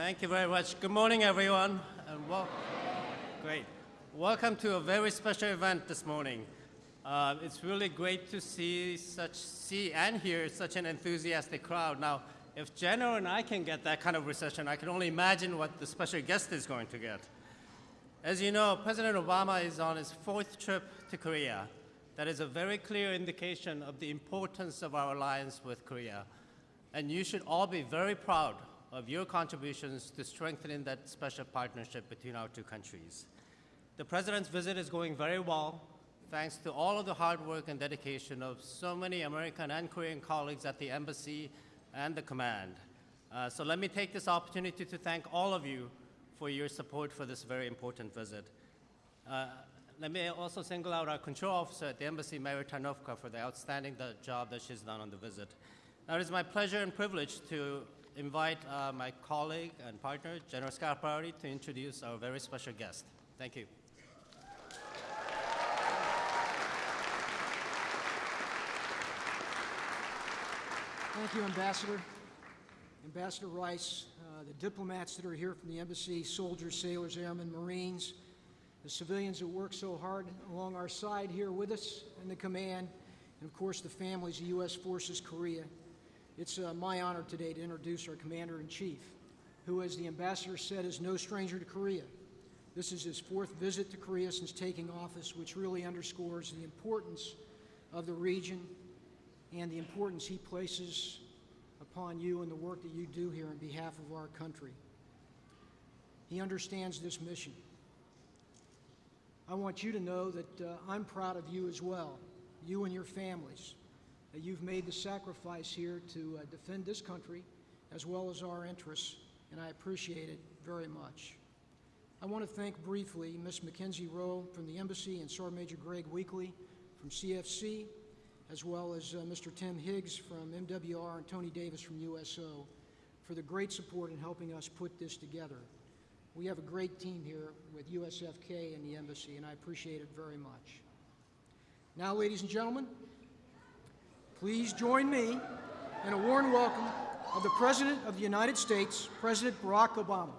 Thank you very much. Good morning, everyone. And welcome. great. Welcome to a very special event this morning. Uh, it's really great to see such see and hear such an enthusiastic crowd. Now, if General and I can get that kind of reception, I can only imagine what the special guest is going to get. As you know, President Obama is on his fourth trip to Korea. That is a very clear indication of the importance of our alliance with Korea. And you should all be very proud of your contributions to strengthening that special partnership between our two countries. The President's visit is going very well, thanks to all of the hard work and dedication of so many American and Korean colleagues at the Embassy and the Command. Uh, so let me take this opportunity to thank all of you for your support for this very important visit. Uh, let me also single out our control officer at the Embassy, Mary Tarnowka, for the outstanding job that she's done on the visit. Now, it is my pleasure and privilege to invite uh, my colleague and partner, General Scaparrotti, to introduce our very special guest. Thank you. Thank you, Ambassador. Ambassador Rice, uh, the diplomats that are here from the embassy, soldiers, sailors, airmen, Marines, the civilians that work so hard along our side here with us in the command, and of course the families of U.S. Forces Korea. It's uh, my honor today to introduce our Commander-in-Chief, who, as the Ambassador said, is no stranger to Korea. This is his fourth visit to Korea since taking office, which really underscores the importance of the region and the importance he places upon you and the work that you do here on behalf of our country. He understands this mission. I want you to know that uh, I'm proud of you as well, you and your families you've made the sacrifice here to uh, defend this country as well as our interests, and I appreciate it very much. I want to thank briefly Ms. Mackenzie Rowe from the Embassy and Sergeant Major Greg Weekly from CFC, as well as uh, Mr. Tim Higgs from MWR and Tony Davis from USO for the great support in helping us put this together. We have a great team here with USFK and the Embassy, and I appreciate it very much. Now, ladies and gentlemen, Please join me in a warm welcome of the President of the United States, President Barack Obama.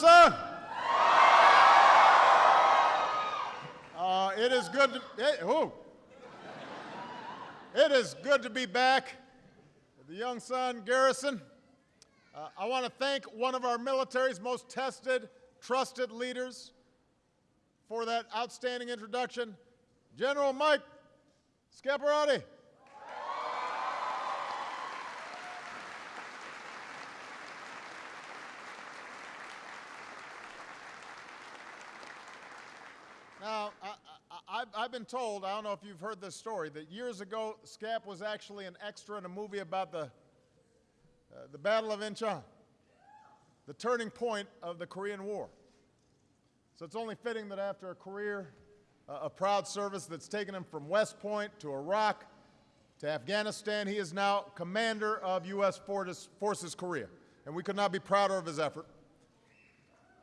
Son. Uh, it is good to, it, oh. it is good to be back. The Yongsan, Garrison. Uh, I want to thank one of our military's most tested, trusted leaders for that outstanding introduction, General Mike Scaparrotti. Now, I, have been told, I don't know if you've heard this story, that years ago, Scap was actually an extra in a movie about the, uh, the Battle of Incheon, the turning point of the Korean War. So it's only fitting that after a career, uh, a proud service that's taken him from West Point to Iraq to Afghanistan, he is now commander of U.S. Forces Korea. And we could not be prouder of his effort.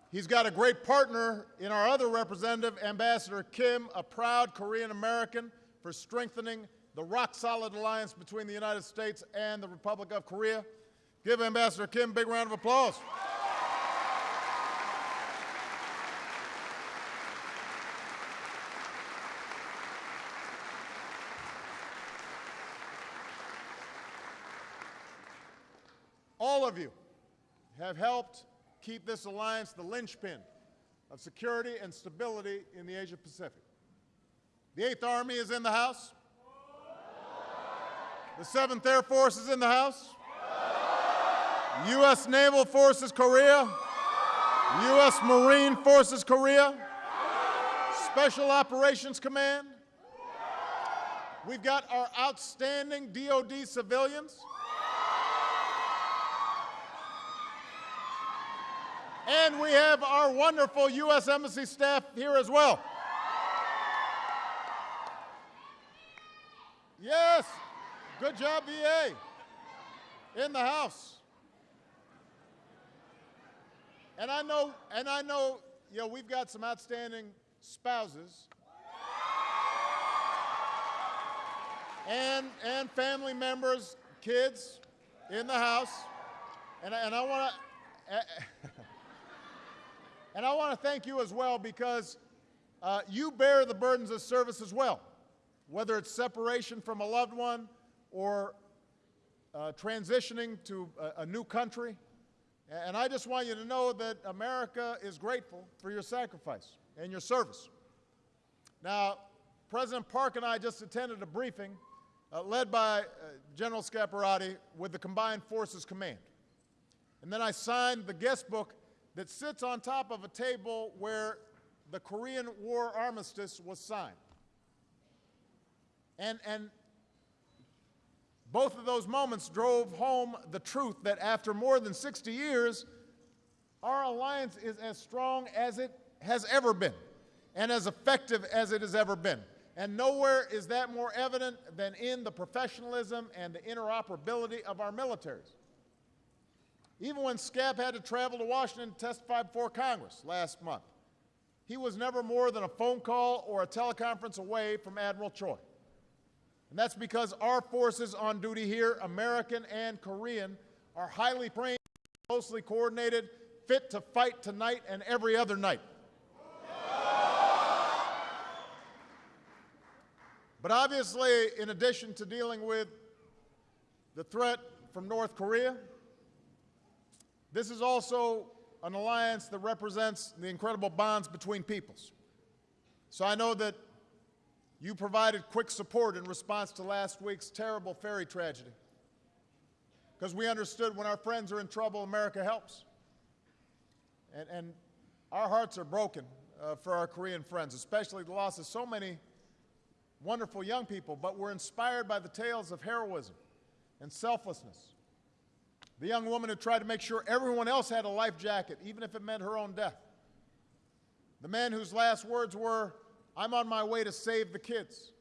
He's got a great partner in our other representative, Ambassador Kim, a proud Korean American for strengthening the rock solid alliance between the United States and the Republic of Korea. Give Ambassador Kim a big round of applause. All of you have helped keep this alliance the linchpin of security and stability in the Asia Pacific. The 8th Army is in the House. The 7th Air Force is in the House. U.S. Naval Forces Korea, U.S. Marine Forces Korea, Special Operations Command. We've got our outstanding DoD civilians. And we have our wonderful U.S. Embassy staff here as well. Yes, good job, VA, in the House. And I know, and I know, you know, we've got some outstanding spouses and and family members, kids, in the house, and and I want to. And I want to thank you as well because uh, you bear the burdens of service as well, whether it's separation from a loved one or uh, transitioning to a, a new country. And I just want you to know that America is grateful for your sacrifice and your service. Now, President Park and I just attended a briefing uh, led by uh, General Scaparrotti with the Combined Forces Command. And then I signed the guest book that sits on top of a table where the Korean War armistice was signed. And, and both of those moments drove home the truth that after more than 60 years, our alliance is as strong as it has ever been and as effective as it has ever been. And nowhere is that more evident than in the professionalism and the interoperability of our militaries. Even when Scap had to travel to Washington to testify before Congress last month, he was never more than a phone call or a teleconference away from Admiral Choi. And that's because our forces on duty here, American and Korean, are highly trained, closely coordinated, fit to fight tonight and every other night. But obviously, in addition to dealing with the threat from North Korea, this is also an alliance that represents the incredible bonds between peoples. So I know that you provided quick support in response to last week's terrible ferry tragedy. Because we understood when our friends are in trouble, America helps. And, and our hearts are broken uh, for our Korean friends, especially the loss of so many wonderful young people. But we're inspired by the tales of heroism and selflessness. The young woman who tried to make sure everyone else had a life jacket, even if it meant her own death. The man whose last words were, I'm on my way to save the kids.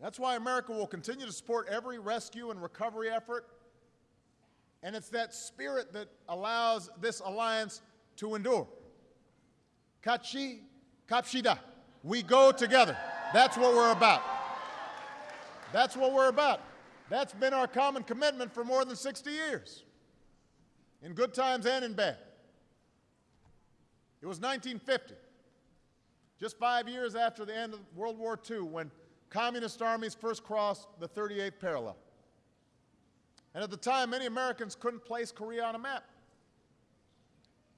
That's why America will continue to support every rescue and recovery effort. And it's that spirit that allows this alliance to endure. Kachi, kapshida. We go together. That's what we're about. That's what we're about. That's been our common commitment for more than 60 years, in good times and in bad. It was 1950, just five years after the end of World War II, when communist armies first crossed the 38th parallel. And at the time, many Americans couldn't place Korea on a map.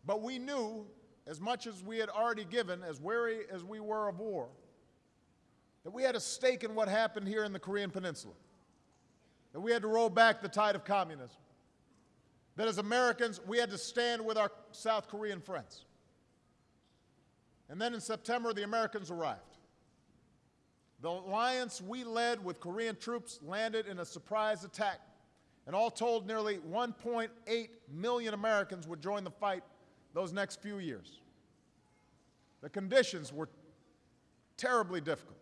But we knew, as much as we had already given, as wary as we were of war, that we had a stake in what happened here in the Korean Peninsula that we had to roll back the tide of communism. That as Americans, we had to stand with our South Korean friends. And then in September, the Americans arrived. The alliance we led with Korean troops landed in a surprise attack. And all told, nearly 1.8 million Americans would join the fight those next few years. The conditions were terribly difficult.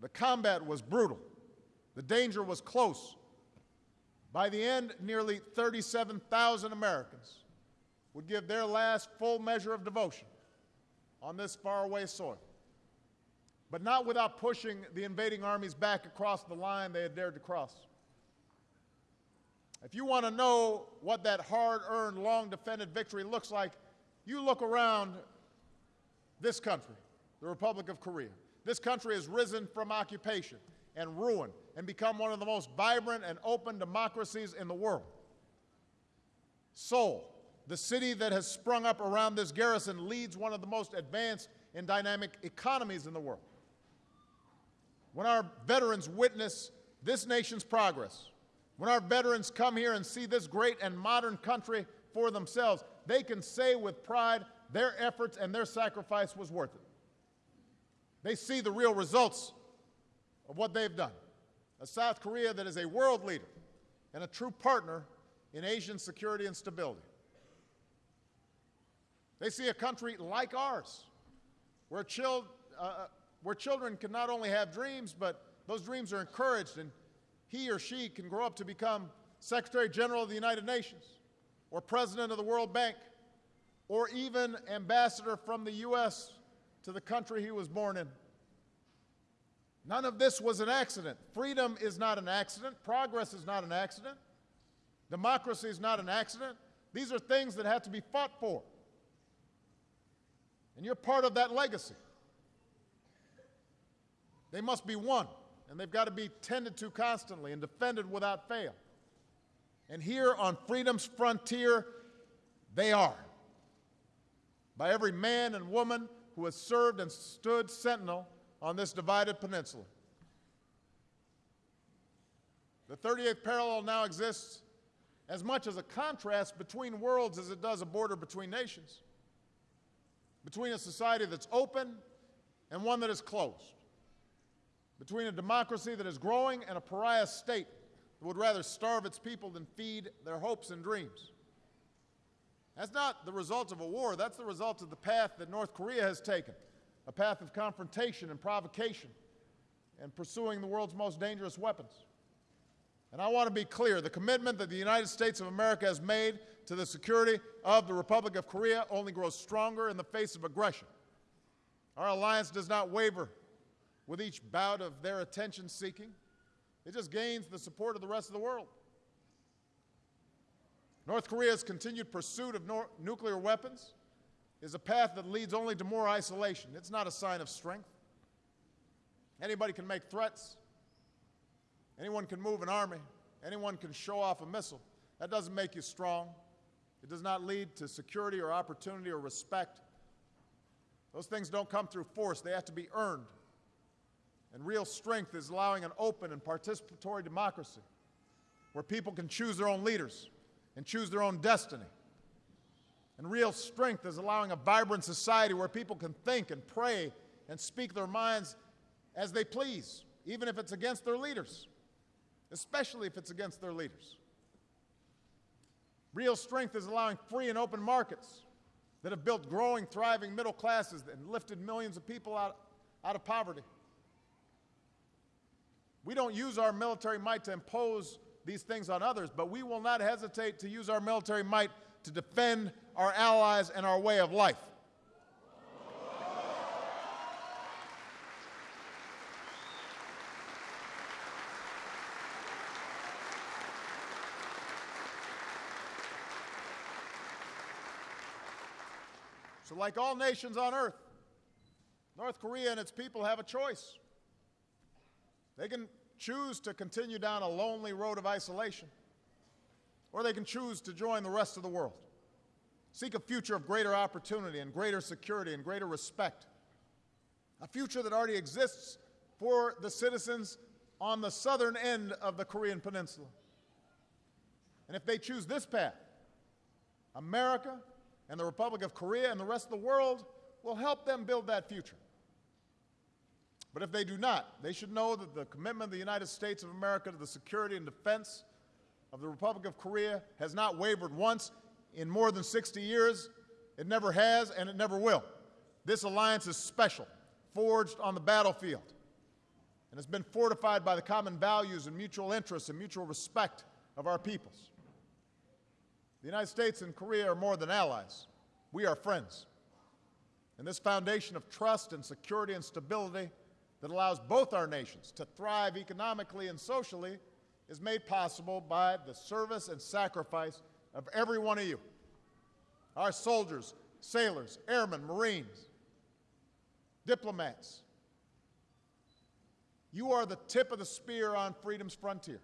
The combat was brutal. The danger was close. By the end, nearly 37,000 Americans would give their last full measure of devotion on this faraway soil, but not without pushing the invading armies back across the line they had dared to cross. If you want to know what that hard earned, long defended victory looks like, you look around this country, the Republic of Korea. This country has risen from occupation and ruin and become one of the most vibrant and open democracies in the world. Seoul, the city that has sprung up around this garrison, leads one of the most advanced and dynamic economies in the world. When our veterans witness this nation's progress, When our veterans come here and see this great and modern country for themselves, they can say with pride their efforts and their sacrifice was worth it. They see the real results of what they've done. A South Korea that is a world leader and a true partner in Asian security and stability. They see a country like ours, where, chil- uh, where children can not only have dreams, but those dreams are encouraged, and he or she can grow up to become Secretary General of the United Nations, or President of the World Bank, or even ambassador from the U.S. to the country he was born in. None of this was an accident. Freedom is not an accident. Progress is not an accident. Democracy is not an accident. These are things that have to be fought for. And you're part of that legacy. They must be won, and they've got to be tended to constantly and defended without fail. And here on freedom's frontier, they are. By every man and woman who has served and stood sentinel on this divided peninsula. The 38th parallel now exists as much as a contrast between worlds as it does a border between nations, between a society that's open and one that is closed, between a democracy that is growing and a pariah state that would rather starve its people than feed their hopes and dreams. That's not the result of a war, that's the result of the path that North Korea has taken a path of confrontation and provocation and pursuing the world's most dangerous weapons. And I want to be clear the commitment that the United States of America has made to the security of the Republic of Korea only grows stronger in the face of aggression. Our alliance does not waver with each bout of their attention seeking, it just gains the support of the rest of the world. North Korea's continued pursuit of nuclear weapons is a path that leads only to more isolation. It's not a sign of strength. Anybody can make threats. Anyone can move an army. Anyone can show off a missile. That doesn't make you strong. It does not lead to security or opportunity or respect. Those things don't come through force, they have to be earned. And real strength is allowing an open and participatory democracy where people can choose their own leaders and choose their own destiny. And real strength is allowing a vibrant society where people can think and pray and speak their minds as they please, even if it's against their leaders, especially if it's against their leaders. Real strength is allowing free and open markets that have built growing, thriving middle classes and lifted millions of people out, out of poverty. We don't use our military might to impose these things on others, but we will not hesitate to use our military might to defend our allies and our way of life. So, like all nations on earth, North Korea and its people have a choice. They can choose to continue down a lonely road of isolation, or they can choose to join the rest of the world. Seek a future of greater opportunity and greater security and greater respect. A future that already exists for the citizens on the southern end of the Korean Peninsula. And if they choose this path, America and the Republic of Korea and the rest of the world will help them build that future. But if they do not, they should know that the commitment of the United States of America to the security and defense of the Republic of Korea has not wavered once in more than 60 years. It never has, and it never will. This alliance is special, forged on the battlefield, and has been fortified by the common values and mutual interests and mutual respect of our peoples. The United States and Korea are more than allies. We are friends. And this foundation of trust and security and stability that allows both our nations to thrive economically and socially is made possible by the service and sacrifice of every one of you. Our soldiers, sailors, airmen, Marines, diplomats. You are the tip of the spear on freedom's frontier.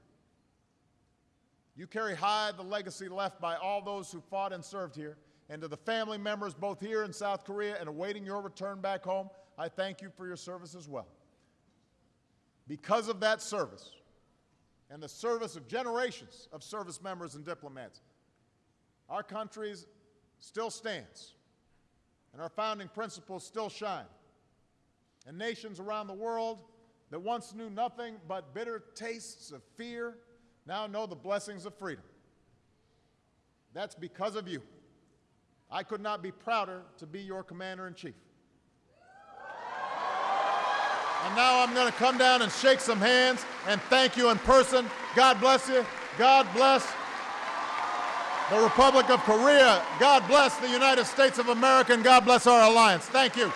You carry high the legacy left by all those who fought and served here. And to the family members both here in South Korea and awaiting your return back home, I thank you for your service as well. Because of that service, and the service of generations of service members and diplomats, our country still stands, and our founding principles still shine. And nations around the world that once knew nothing but bitter tastes of fear now know the blessings of freedom. That's because of you. I could not be prouder to be your commander in chief. And now I'm going to come down and shake some hands and thank you in person. God bless you. God bless the Republic of Korea. God bless the United States of America, and God bless our alliance. Thank you.